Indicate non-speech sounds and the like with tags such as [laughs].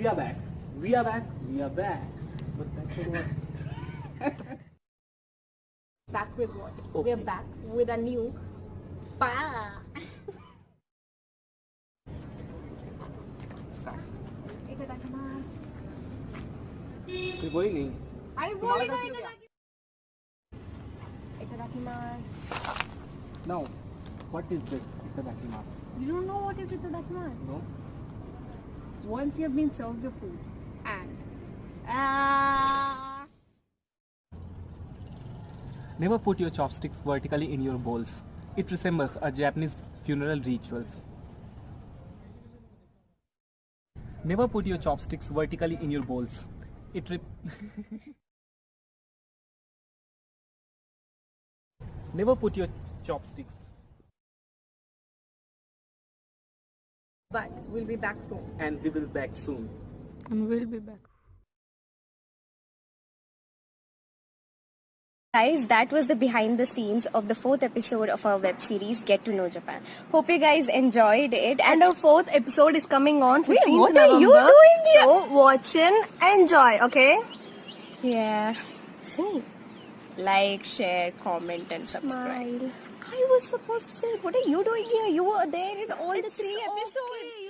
we are back. We are back. We are back. But that's what. [laughs] Back with what? Okay. We're back with a new pa. Itadakimasu. You're going in. अरे बोलेगा itadakimasu. Itadakimasu. Now, what is this itadakimasu? You don't know what is itadakimasu? No? Once you have been served the food and uh, Never put your chopsticks vertically in your bowls. It resembles a Japanese funeral rituals. Never put your chopsticks vertically in your bowls. It re- [laughs] Never put your chopsticks. But we'll be back soon. And we will be back soon. And we'll be back. Guys, that was the behind the scenes of the fourth episode of our web series Get to Know Japan. Hope you guys enjoyed it. And our fourth episode is coming on 15th Wait, what November. are you doing here? So watch and enjoy, okay? yeah, See. like, share, comment, and subscribe. Smile. I was supposed to say, what are you doing here? You were there in all the three okay. episodes.